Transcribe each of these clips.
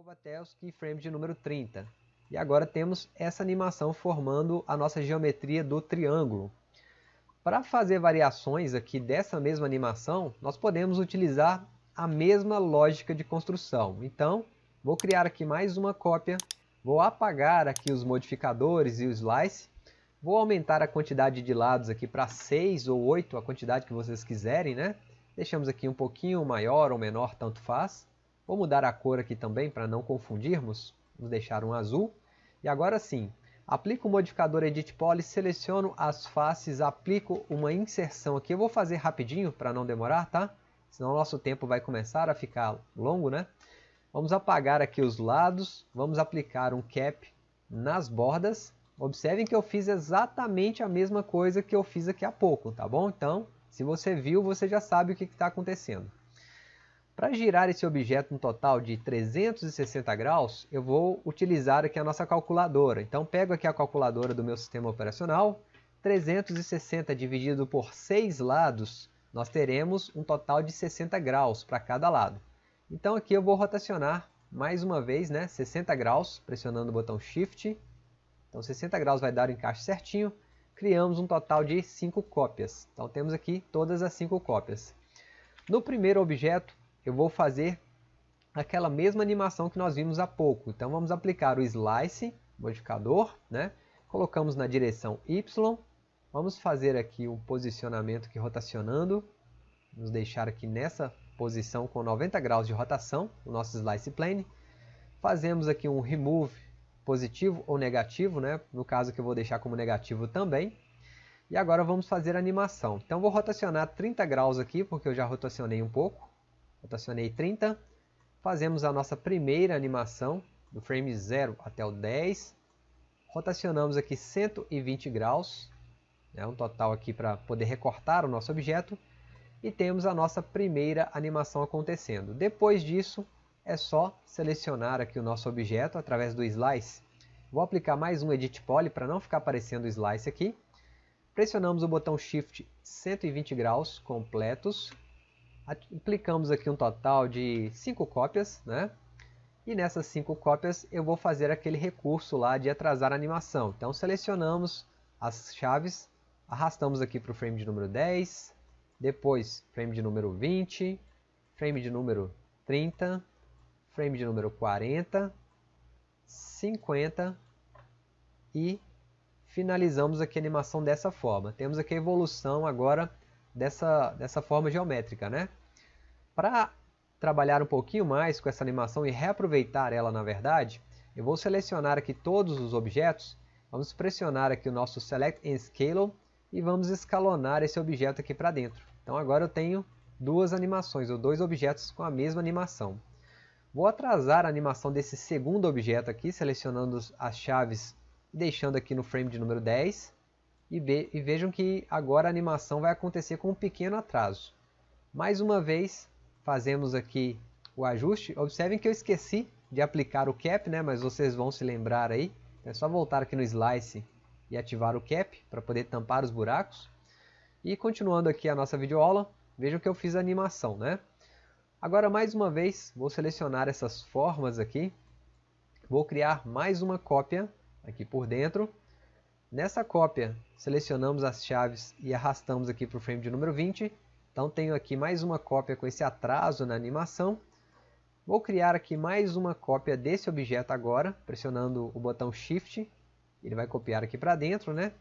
novo até os keyframes de número 30. E agora temos essa animação formando a nossa geometria do triângulo. Para fazer variações aqui dessa mesma animação, nós podemos utilizar a mesma lógica de construção. Então, vou criar aqui mais uma cópia, vou apagar aqui os modificadores e o slice, vou aumentar a quantidade de lados aqui para 6 ou 8, a quantidade que vocês quiserem, né? Deixamos aqui um pouquinho maior ou menor, tanto faz. Vou mudar a cor aqui também para não confundirmos. Vamos deixar um azul. E agora sim, aplico o modificador Edit Poly, seleciono as faces, aplico uma inserção aqui. Eu vou fazer rapidinho para não demorar, tá? Senão o nosso tempo vai começar a ficar longo, né? Vamos apagar aqui os lados, vamos aplicar um cap nas bordas. Observem que eu fiz exatamente a mesma coisa que eu fiz aqui há pouco, tá bom? Então, se você viu, você já sabe o que está acontecendo. Para girar esse objeto no total de 360 graus, eu vou utilizar aqui a nossa calculadora. Então pego aqui a calculadora do meu sistema operacional, 360 dividido por 6 lados, nós teremos um total de 60 graus para cada lado. Então aqui eu vou rotacionar mais uma vez, né, 60 graus, pressionando o botão Shift. Então 60 graus vai dar o encaixe certinho. Criamos um total de 5 cópias. Então temos aqui todas as 5 cópias. No primeiro objeto, eu vou fazer aquela mesma animação que nós vimos há pouco. Então vamos aplicar o Slice, modificador, né? colocamos na direção Y, vamos fazer aqui um posicionamento aqui rotacionando, vamos deixar aqui nessa posição com 90 graus de rotação, o nosso Slice Plane, fazemos aqui um Remove positivo ou negativo, né? no caso que eu vou deixar como negativo também, e agora vamos fazer a animação. Então vou rotacionar 30 graus aqui, porque eu já rotacionei um pouco, rotacionei 30, fazemos a nossa primeira animação, do frame 0 até o 10, rotacionamos aqui 120 graus, né, um total aqui para poder recortar o nosso objeto, e temos a nossa primeira animação acontecendo. Depois disso, é só selecionar aqui o nosso objeto através do Slice. Vou aplicar mais um Edit Poly para não ficar aparecendo o Slice aqui. Pressionamos o botão Shift 120 graus completos aplicamos aqui um total de 5 cópias, né? E nessas 5 cópias eu vou fazer aquele recurso lá de atrasar a animação. Então selecionamos as chaves, arrastamos aqui para o frame de número 10, depois frame de número 20, frame de número 30, frame de número 40, 50 e finalizamos aqui a animação dessa forma. Temos aqui a evolução agora dessa, dessa forma geométrica, né? Para trabalhar um pouquinho mais com essa animação e reaproveitar ela na verdade, eu vou selecionar aqui todos os objetos, vamos pressionar aqui o nosso Select and Scale e vamos escalonar esse objeto aqui para dentro. Então agora eu tenho duas animações, ou dois objetos com a mesma animação. Vou atrasar a animação desse segundo objeto aqui, selecionando as chaves e deixando aqui no frame de número 10. E, e vejam que agora a animação vai acontecer com um pequeno atraso. Mais uma vez, fazemos aqui o ajuste. Observem que eu esqueci de aplicar o cap, né? mas vocês vão se lembrar aí. É só voltar aqui no Slice e ativar o cap para poder tampar os buracos. E continuando aqui a nossa videoaula, vejam que eu fiz a animação. Né? Agora mais uma vez, vou selecionar essas formas aqui. Vou criar mais uma cópia aqui por dentro. Nessa cópia, selecionamos as chaves e arrastamos aqui para o frame de número 20 então tenho aqui mais uma cópia com esse atraso na animação. Vou criar aqui mais uma cópia desse objeto agora, pressionando o botão Shift. Ele vai copiar aqui para dentro, né?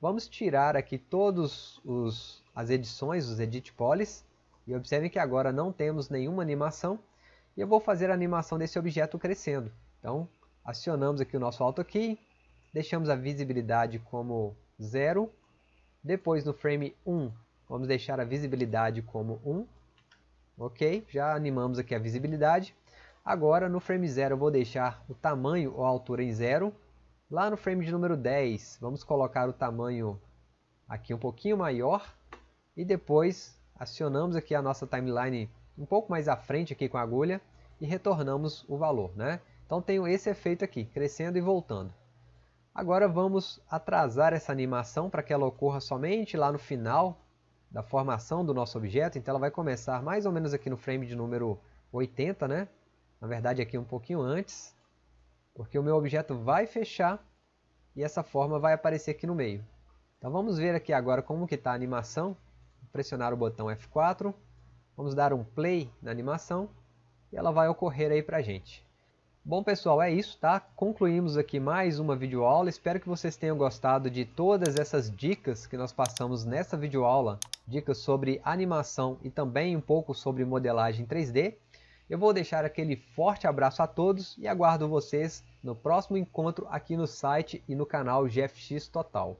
Vamos tirar aqui todas as edições, os Edit Polys. E observem que agora não temos nenhuma animação. E eu vou fazer a animação desse objeto crescendo. Então, acionamos aqui o nosso Auto Key. Deixamos a visibilidade como 0. Depois no frame 1, Vamos deixar a visibilidade como 1. Ok, já animamos aqui a visibilidade. Agora no frame 0 eu vou deixar o tamanho ou a altura em 0. Lá no frame de número 10 vamos colocar o tamanho aqui um pouquinho maior. E depois acionamos aqui a nossa timeline um pouco mais à frente aqui com a agulha e retornamos o valor. Né? Então tenho esse efeito aqui, crescendo e voltando. Agora vamos atrasar essa animação para que ela ocorra somente lá no final da formação do nosso objeto, então ela vai começar mais ou menos aqui no frame de número 80, né? na verdade aqui um pouquinho antes, porque o meu objeto vai fechar e essa forma vai aparecer aqui no meio. Então vamos ver aqui agora como que está a animação. Vou pressionar o botão F4, vamos dar um play na animação e ela vai ocorrer aí para a gente. Bom pessoal, é isso, tá? Concluímos aqui mais uma videoaula. Espero que vocês tenham gostado de todas essas dicas que nós passamos nessa videoaula. Dicas sobre animação e também um pouco sobre modelagem 3D. Eu vou deixar aquele forte abraço a todos e aguardo vocês no próximo encontro aqui no site e no canal GFX Total.